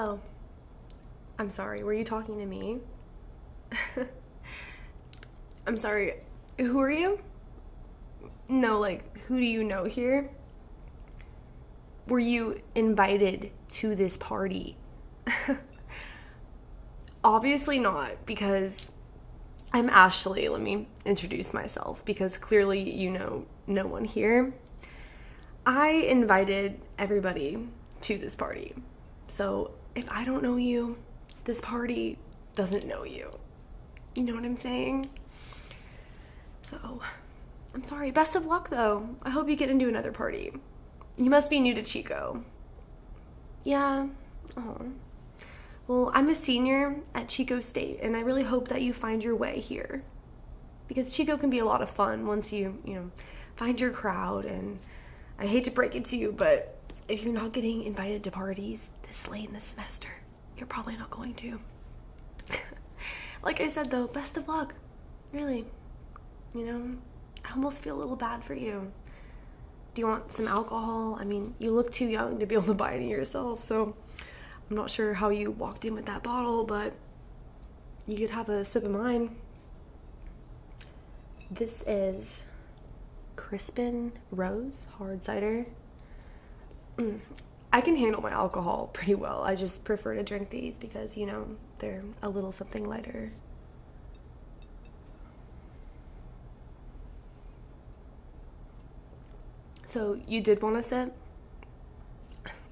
Oh, I'm sorry. Were you talking to me? I'm sorry. Who are you? No, like, who do you know here? Were you invited to this party? Obviously not, because I'm Ashley. Let me introduce myself because clearly you know no one here. I invited everybody to this party. So if I don't know you, this party doesn't know you. You know what I'm saying? So, I'm sorry. Best of luck though. I hope you get into another party. You must be new to Chico. Yeah. Oh. Well, I'm a senior at Chico State, and I really hope that you find your way here. Because Chico can be a lot of fun once you, you know, find your crowd. And I hate to break it to you, but if you're not getting invited to parties this late in the semester, you're probably not going to. like I said, though, best of luck. Really. You know, I almost feel a little bad for you. Do you want some alcohol? I mean, you look too young to be able to buy any yourself, so I'm not sure how you walked in with that bottle, but you could have a sip of mine. This is Crispin Rose hard cider. Mm, I can handle my alcohol pretty well. I just prefer to drink these because, you know, they're a little something lighter. So, you did want to sip?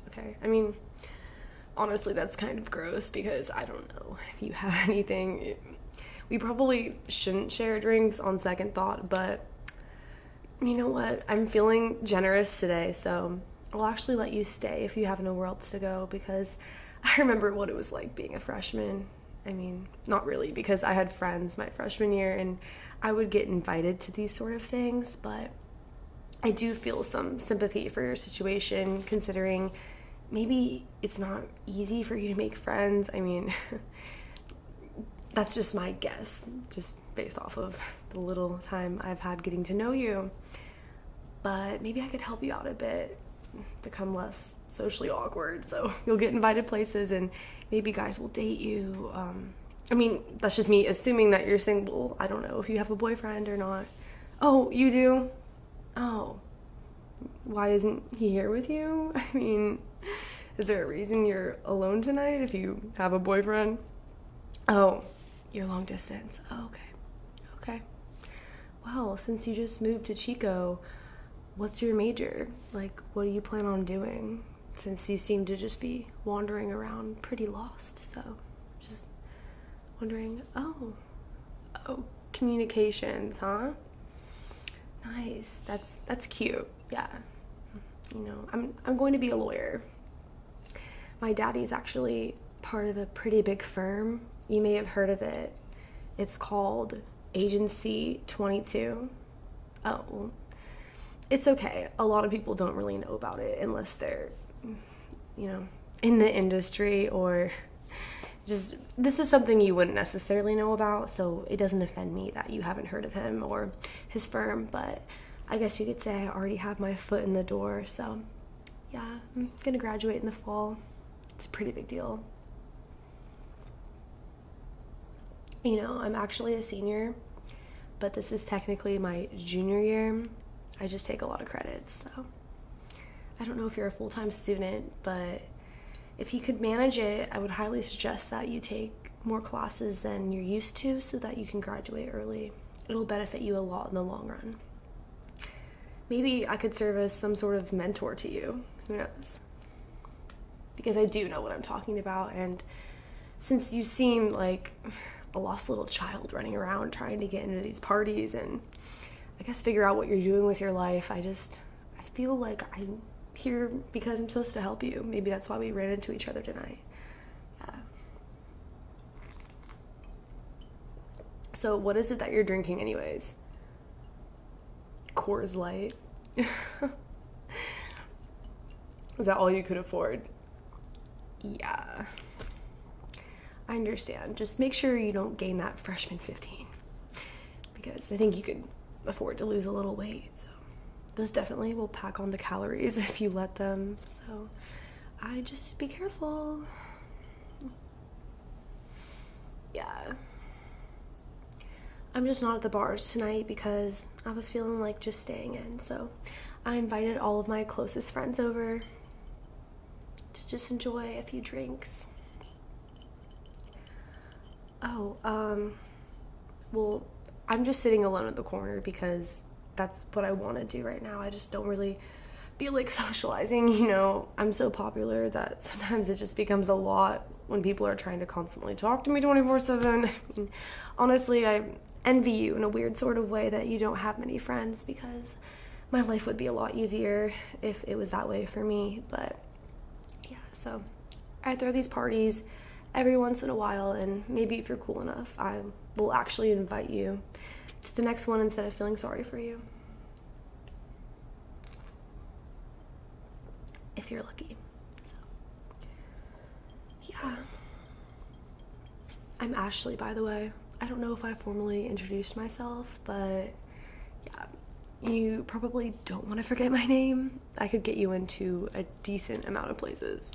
Okay. I mean, honestly, that's kind of gross because I don't know if you have anything. We probably shouldn't share drinks on second thought, but you know what? I'm feeling generous today, so I'll actually let you stay if you have nowhere else to go because I remember what it was like being a freshman. I mean, not really, because I had friends my freshman year and I would get invited to these sort of things, but I do feel some sympathy for your situation considering maybe it's not easy for you to make friends. I mean, that's just my guess, just based off of the little time I've had getting to know you. But maybe I could help you out a bit, become less socially awkward. So you'll get invited places and maybe guys will date you. Um, I mean, that's just me assuming that you're single. I don't know if you have a boyfriend or not. Oh, you do? Oh. Why isn't he here with you? I mean, is there a reason you're alone tonight if you have a boyfriend? Oh, you're long distance. Oh, okay. Okay. Well, since you just moved to Chico, what's your major? Like, what do you plan on doing? Since you seem to just be wandering around pretty lost, so just wondering. Oh, oh, communications, huh? Nice. That's that's cute. Yeah. You know, I'm I'm going to be a lawyer. My daddy's actually part of a pretty big firm. You may have heard of it. It's called Agency 22. Oh, it's okay. A lot of people don't really know about it unless they're, you know, in the industry or just this is something you wouldn't necessarily know about, so it doesn't offend me that you haven't heard of him or his firm, but I guess you could say I already have my foot in the door, so yeah, I'm gonna graduate in the fall. It's a pretty big deal. You know, I'm actually a senior, but this is technically my junior year. I just take a lot of credits, so I don't know if you're a full time student, but if you could manage it, I would highly suggest that you take more classes than you're used to so that you can graduate early. It'll benefit you a lot in the long run. Maybe I could serve as some sort of mentor to you. Who knows? Because I do know what I'm talking about, and since you seem like a lost little child running around trying to get into these parties and I guess figure out what you're doing with your life, I just I feel like I'm here because I'm supposed to help you. Maybe that's why we ran into each other tonight. Yeah. So, what is it that you're drinking, anyways? Coors Light. is that all you could afford? Yeah. I understand. Just make sure you don't gain that freshman 15 because I think you could afford to lose a little weight. So those definitely will pack on the calories if you let them. So I just be careful. yeah. I'm just not at the bars tonight because I was feeling like just staying in. So I invited all of my closest friends over to just enjoy a few drinks. Oh, um, well, I'm just sitting alone at the corner because that's what I want to do right now. I just don't really feel like socializing, you know. I'm so popular that sometimes it just becomes a lot when people are trying to constantly talk to me 24 7. Honestly, I envy you in a weird sort of way that you don't have many friends because my life would be a lot easier if it was that way for me. But yeah, so I throw these parties every once in a while, and maybe if you're cool enough, I will actually invite you to the next one instead of feeling sorry for you. If you're lucky. So, yeah. I'm Ashley, by the way. I don't know if I formally introduced myself, but yeah, you probably don't want to forget my name. I could get you into a decent amount of places,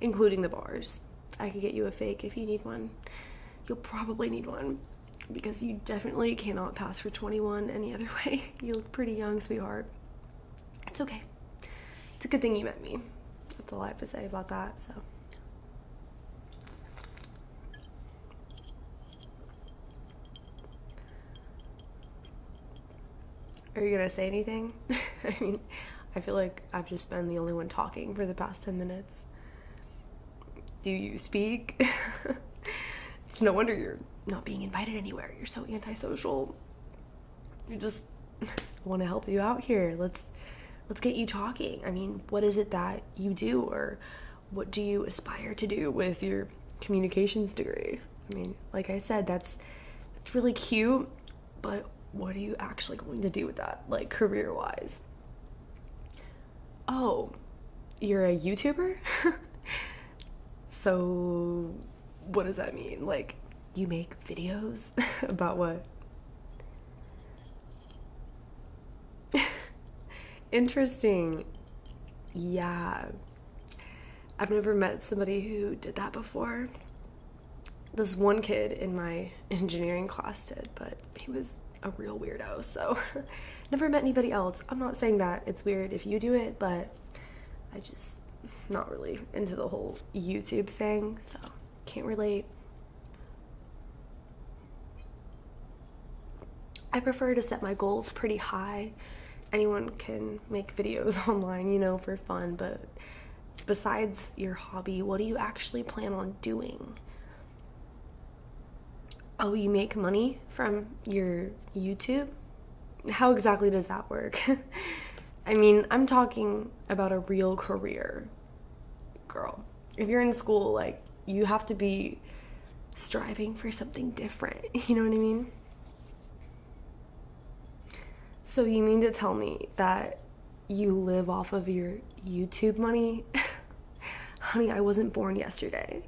including the bars. I could get you a fake if you need one. You'll probably need one because you definitely cannot pass for 21 any other way. You look pretty young, sweetheart. It's okay. It's a good thing you met me. That's all I have to say about that, so. Are you gonna say anything? I mean, I feel like I've just been the only one talking for the past 10 minutes. Do you speak? it's no wonder you're not being invited anywhere. You're so antisocial. You just want to help you out here. Let's let's get you talking. I mean, what is it that you do or what do you aspire to do with your communications degree? I mean, like I said, that's it's really cute, but what are you actually going to do with that, like career wise? Oh, you're a YouTuber? so, what does that mean? Like, you make videos about what? Interesting. Yeah. I've never met somebody who did that before. This one kid in my engineering class did, but he was a real weirdo. So, never met anybody else. I'm not saying that it's weird if you do it, but I just not really into the whole YouTube thing, so can't relate. I prefer to set my goals pretty high. Anyone can make videos online, you know, for fun, but besides your hobby, what do you actually plan on doing? Oh, you make money from your YouTube? How exactly does that work? I mean, I'm talking about a real career, girl. If you're in school, like, you have to be striving for something different. You know what I mean? So, you mean to tell me that you live off of your YouTube money? Honey, I wasn't born yesterday.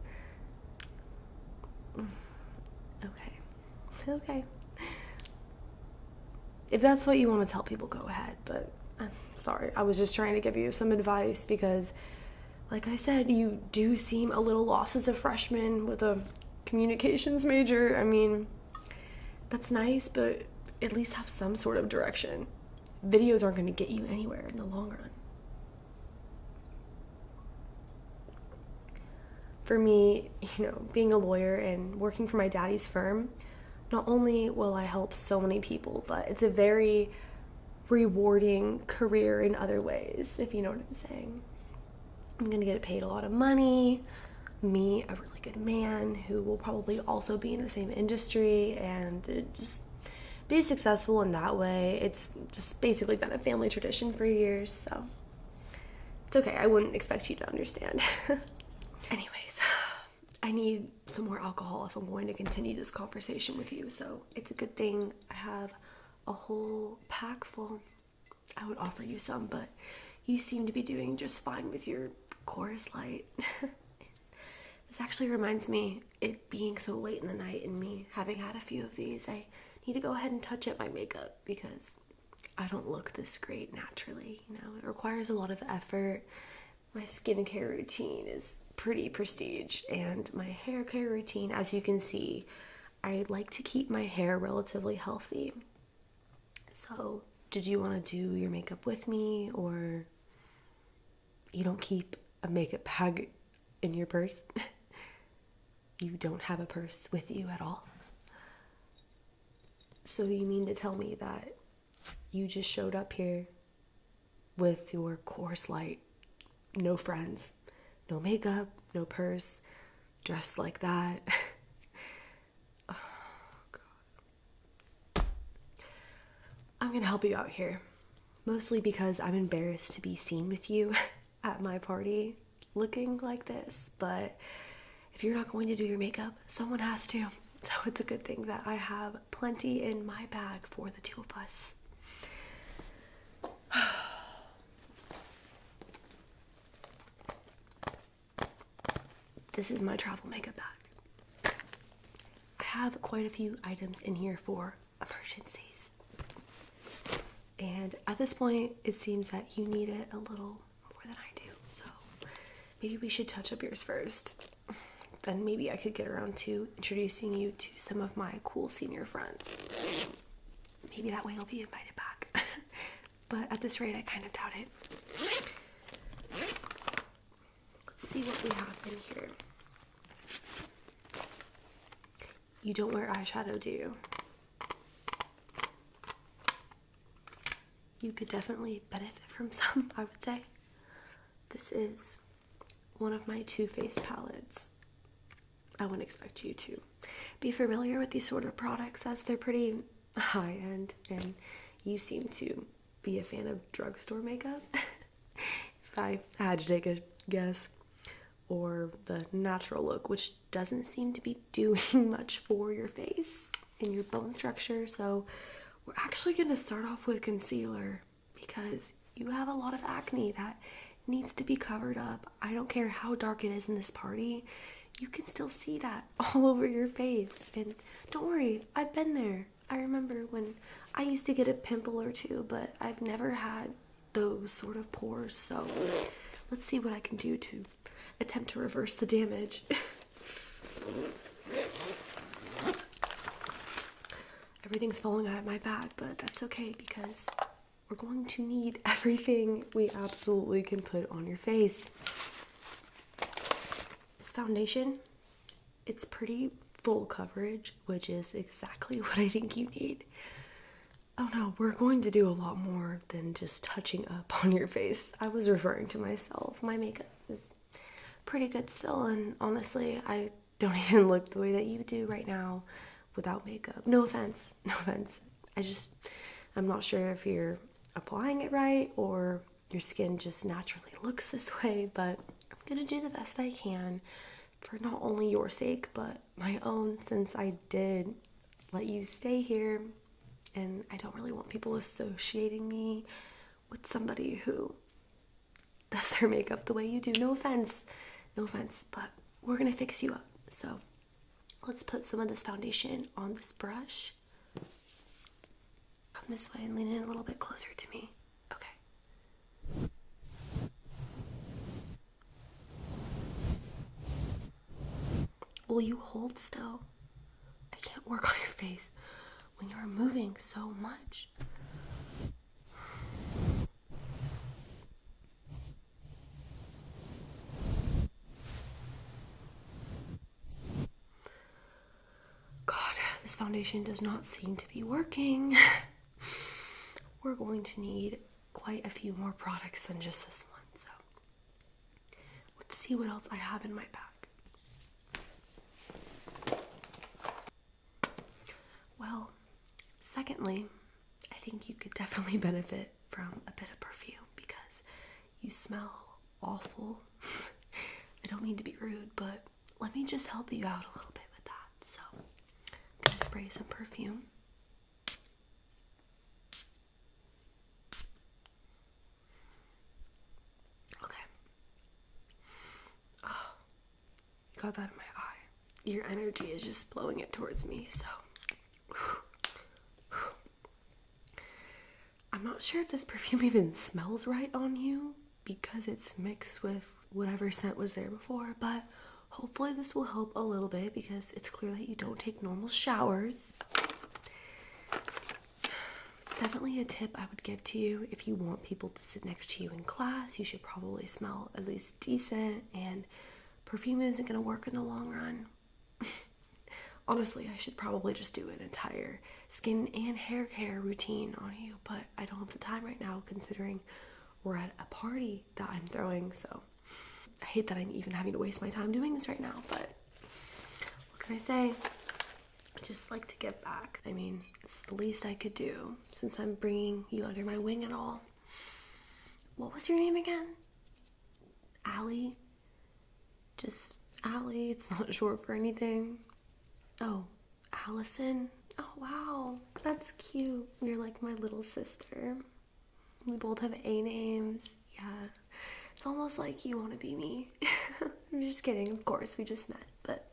okay. Okay. If that's what you want to tell people, go ahead. But I'm sorry, I was just trying to give you some advice because, like I said, you do seem a little lost as a freshman with a communications major. I mean, that's nice, but at least have some sort of direction. Videos aren't going to get you anywhere in the long run. For me, you know, being a lawyer and working for my daddy's firm, not only will I help so many people, but it's a very rewarding career in other ways, if you know what I'm saying. I'm gonna get paid a lot of money, meet a really good man who will probably also be in the same industry, and just be successful in that way. It's just basically been a family tradition for years, so it's okay. I wouldn't expect you to understand. Anyways. I need some more alcohol if I'm going to continue this conversation with you. So it's a good thing I have a whole pack full. I would offer you some, but you seem to be doing just fine with your Coors Light. this actually reminds me, it being so late in the night and me having had a few of these, I need to go ahead and touch up my makeup because I don't look this great naturally. You know, it requires a lot of effort my skincare routine is pretty prestige, and my hair care routine, as you can see, I like to keep my hair relatively healthy. So, did you want to do your makeup with me, or you don't keep a makeup bag in your purse? you don't have a purse with you at all? So, you mean to tell me that you just showed up here with your Coors Light, no friends, no makeup, no purse, dressed like that? oh. I'm gonna help you out here. Mostly because I'm embarrassed to be seen with you at my party looking like this, but if you're not going to do your makeup, someone has to. So it's a good thing that I have plenty in my bag for the two of us. this is my travel makeup bag. I have quite a few items in here for emergencies. And at this point, it seems that you need it a little more than I do. So maybe we should touch up yours first. Then maybe I could get around to introducing you to some of my cool senior friends. Maybe that way you'll be invited back. but at this rate, I kind of doubt it. Let's see what we have in here. You don't wear eyeshadow, do you? You could definitely benefit from some, I would say. This is one of my Too Faced palettes. I wouldn't expect you to be familiar with these sort of products as they're pretty high end, and you seem to be a fan of drugstore makeup. if I had to take a guess, or the natural look, which doesn't seem to be doing much for your face and your bone structure. So, we're actually going to start off with concealer because you have a lot of acne that needs to be covered up. I don't care how dark it is in this party, you can still see that all over your face. And don't worry, I've been there. I remember when I used to get a pimple or two, but I've never had those sort of pores. So, let's see what I can do to attempt to reverse the damage. Everything's falling out of my bag, but that's okay because we're going to need everything we absolutely can put on your face. This foundation, it's pretty full coverage, which is exactly what I think you need. Oh no, we're going to do a lot more than just touching up on your face. I was referring to myself. My makeup is pretty good still, and honestly, I don't even look the way that you do right now without makeup. No offense, no offense. I just, I'm not sure if you're applying it right or your skin just naturally looks this way, but I'm gonna do the best I can for not only your sake, but my own, since I did let you stay here, and I don't really want people associating me with somebody who does their makeup the way you do. No offense. No offense, but we're gonna fix you up. So let's put some of this foundation on this brush. Come this way and lean in a little bit closer to me. Okay. Will you hold still? I can't work on your face when you're moving so much. God, this foundation does not seem to be working. We're going to need quite a few more products than just this one. So let's see what else I have in my bag. Well, secondly, I think you could definitely benefit from a bit of perfume because you smell awful. I don't mean to be rude, but let me just help you out a little bit with that. So, I'm gonna spray some perfume. Got that in my eye. Your energy is just blowing it towards me, so. I'm not sure if this perfume even smells right on you because it's mixed with whatever scent was there before, but hopefully this will help a little bit because it's clear that you don't take normal showers. It's definitely a tip I would give to you if you want people to sit next to you in class. You should probably smell at least decent, and perfume isn't going to work in the long run. Honestly, I should probably just do an entire skin and hair care routine on you, but I don't have the time right now considering we're at a party that I'm throwing, so I hate that I'm even having to waste my time doing this right now, but what can I say? I just like to give back. I mean, it's the least I could do since I'm bringing you under my wing and all. What was your name again? Allie? Just Allie, it's not short for anything. Oh, Allison? Oh, wow, that's cute. You're like my little sister. We both have A names. Yeah, it's almost like you want to be me. I'm just kidding, of course, we just met, but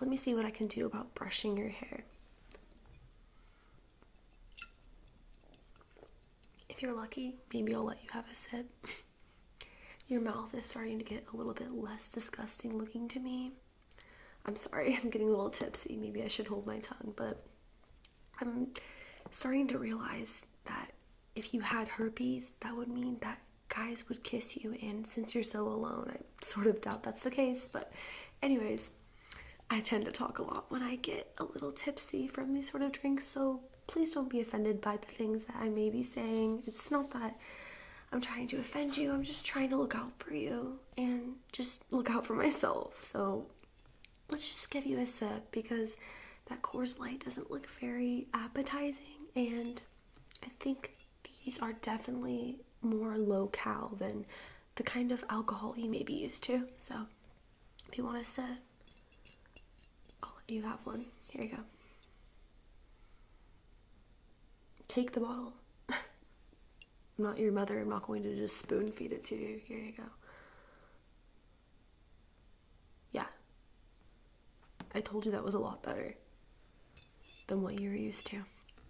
let me see what I can do about brushing your hair. If you're lucky, maybe I'll let you have a sip. Your mouth is starting to get a little bit less disgusting looking to me. I'm sorry, I'm getting a little tipsy. Maybe I should hold my tongue, but I'm starting to realize that if you had herpes, that would mean that guys would kiss you, and since you're so alone, I sort of doubt that's the case. But, anyways, I tend to talk a lot when I get a little tipsy from these sort of drinks, so please don't be offended by the things that I may be saying. It's not that I'm trying to offend you. I'm just trying to look out for you and just look out for myself. So let's just give you a sip because that Coors Light doesn't look very appetizing, and I think these are definitely more low cal than the kind of alcohol you may be used to. So if you want a sip, I'll let you have one. Here you go. Take the bottle. I'm not your mother. I'm not going to just spoon feed it to you. Here you go. Yeah. I told you that was a lot better than what you were used to.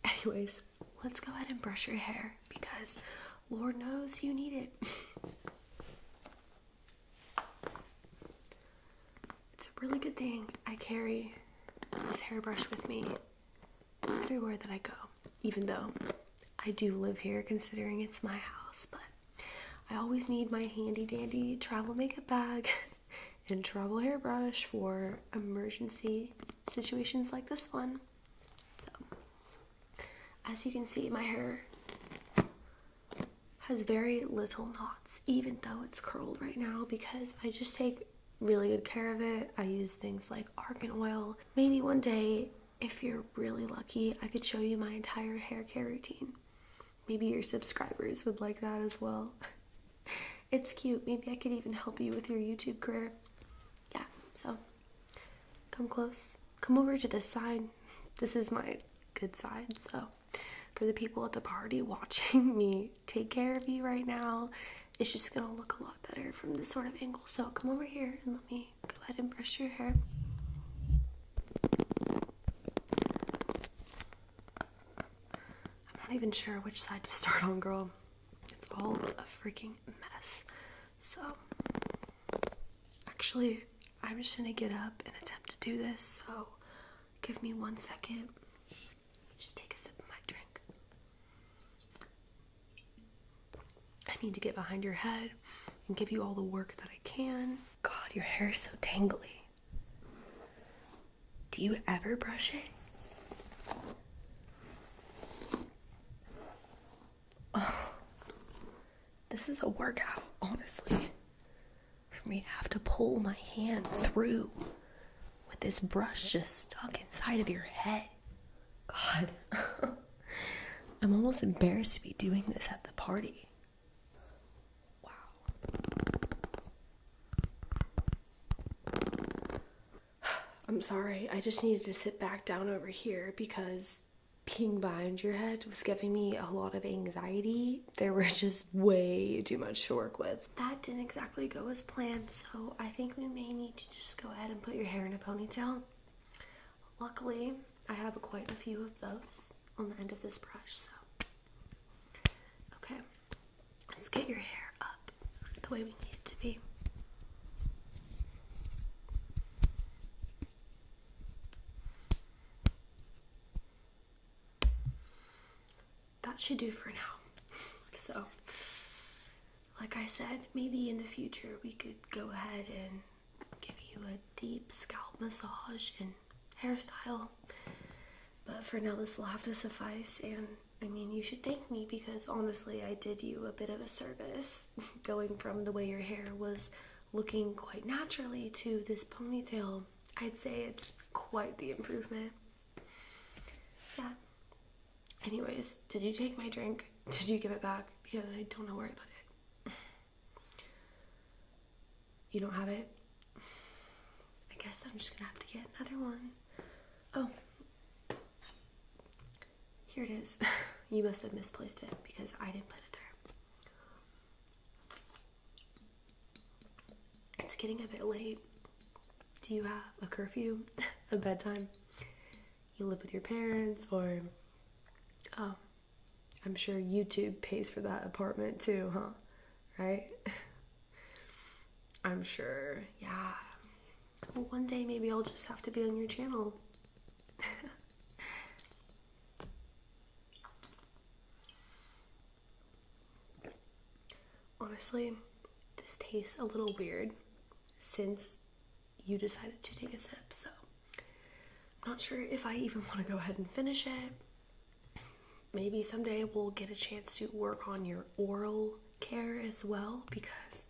Anyways, let's go ahead and brush your hair because Lord knows you need it. it's a really good thing I carry this hairbrush with me everywhere that I go, even though I do live here considering it's my house, but I always need my handy dandy travel makeup bag and travel hairbrush for emergency situations like this one. So, as you can see, my hair has very little knots, even though it's curled right now, because I just take really good care of it. I use things like argan oil. Maybe one day, if you're really lucky, I could show you my entire hair care routine. Maybe your subscribers would like that as well. it's cute. Maybe I could even help you with your YouTube career. Yeah, so come close. Come over to this side. This is my good side, so for the people at the party watching me take care of you right now, it's just gonna look a lot better from this sort of angle. So come over here and let me go ahead and brush your hair. I'm not even sure which side to start on, girl. It's all a freaking mess. So, actually, I'm just gonna get up and attempt to do this. So, give me one second. Just take a sip of my drink. I need to get behind your head and give you all the work that I can. God, your hair is so tangly. Do you ever brush it? Oh, this is a workout, honestly. For me to have to pull my hand through with this brush just stuck inside of your head. God. I'm almost embarrassed to be doing this at the party. Wow. I'm sorry, I just needed to sit back down over here because being behind your head was giving me a lot of anxiety. There was just way too much to work with. That didn't exactly go as planned, so I think we may need to just go ahead and put your hair in a ponytail. Luckily, I have quite a few of those on the end of this brush, so. Okay, let's get your hair up. the way we need to be. That should do for now. So, like I said, maybe in the future we could go ahead and give you a deep scalp massage and hairstyle. But for now, this will have to suffice. And I mean, you should thank me because honestly, I did you a bit of a service going from the way your hair was looking quite naturally to this ponytail. I'd say it's quite the improvement. Yeah. Anyways, did you take my drink? Did you give it back? Because I don't know where I put it. You don't have it? I guess I'm just gonna have to get another one. Oh. Here it is. you must have misplaced it because I didn't put it there. It's getting a bit late. Do you have a curfew? a bedtime? You live with your parents or oh I'm sure YouTube pays for that apartment too, huh? Right? I'm sure, yeah. Well, one day maybe I'll just have to be on your channel. Honestly, this tastes a little weird since you decided to take a sip, so I'm not sure if I even want to go ahead and finish it maybe someday we'll get a chance to work on your oral care as well because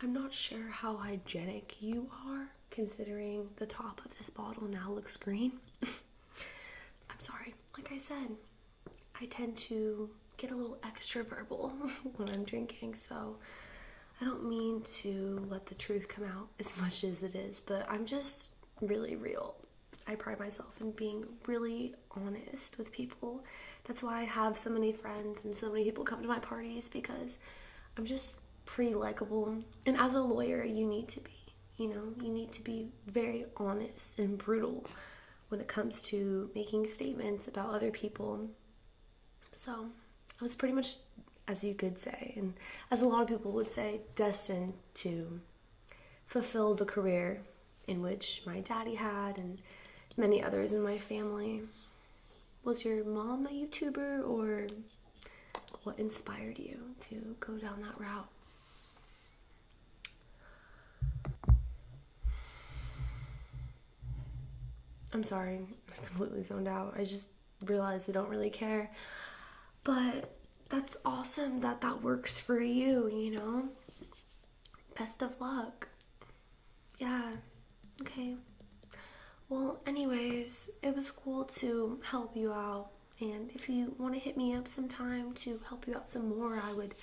I'm not sure how hygienic you are considering the top of this bottle now looks green. I'm sorry, like I said, I tend to get a little extra verbal when I'm drinking, so I don't mean to let the truth come out as much as it is, but I'm just really real. I pride myself in being really honest with people that's why I have so many friends and so many people come to my parties because I'm just pretty likable. And as a lawyer, you need to be. You know, you need to be very honest and brutal when it comes to making statements about other people. So I was pretty much, as you could say, and as a lot of people would say, destined to fulfill the career in which my daddy had and many others in my family. Was your mom a YouTuber or what inspired you to go down that route? I'm sorry, I completely zoned out. I just realized I don't really care. But that's awesome that that works for you, you know? Best of luck. Yeah, okay. Well, anyways, it was cool to help you out. And if you want to hit me up sometime to help you out some more, I would,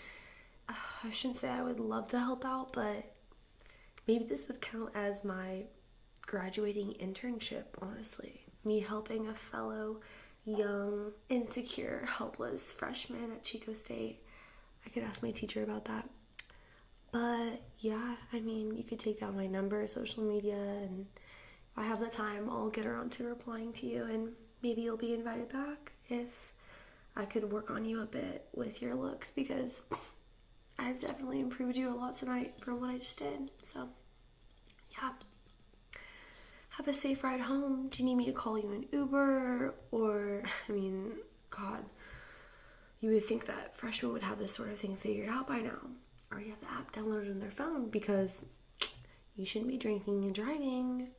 uh, I shouldn't say I would love to help out, but maybe this would count as my graduating internship, honestly. Me helping a fellow young, insecure, helpless freshman at Chico State. I could ask my teacher about that. But yeah, I mean, you could take down my number, social media, and I have the time, I'll get around to replying to you and maybe you'll be invited back if I could work on you a bit with your looks because I've definitely improved you a lot tonight from what I just did. So, yeah. Have a safe ride home. Do you need me to call you an Uber? Or, I mean, God, you would think that freshmen would have this sort of thing figured out by now. Or you have the app downloaded on their phone because you shouldn't be drinking and driving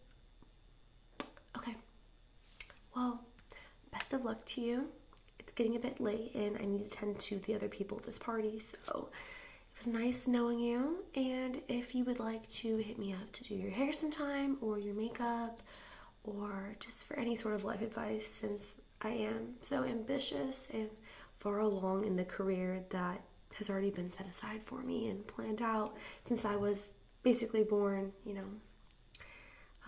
Okay. Well, best of luck to you. It's getting a bit late and I need to tend to the other people at this party, so it was nice knowing you. And if you would like to hit me up to do your hair sometime or your makeup or just for any sort of life advice, since I am so ambitious and far along in the career that has already been set aside for me and planned out since I was basically born, you know,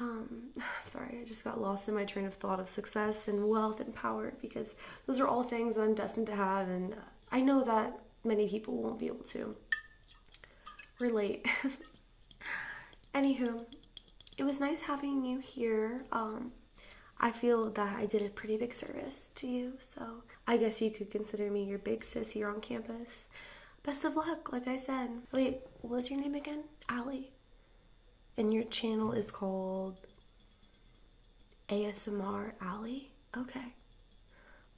um, sorry, I just got lost in my train of thought of success and wealth and power because those are all things that I'm destined to have, and I know that many people won't be able to relate. Anywho, it was nice having you here. Um, I feel that I did a pretty big service to you, so I guess you could consider me your big sis here on campus. best of luck, like I said. Wait, what was your name again? Allie. And your channel is called ASMR Allie? Okay.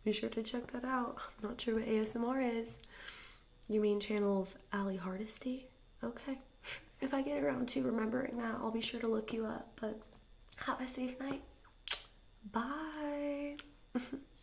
Be sure to check that out. I'm not sure what ASMR is. You mean channel's Allie Hardesty? Okay. If I get around to remembering that, I'll be sure to look you up. But have a safe night. Bye.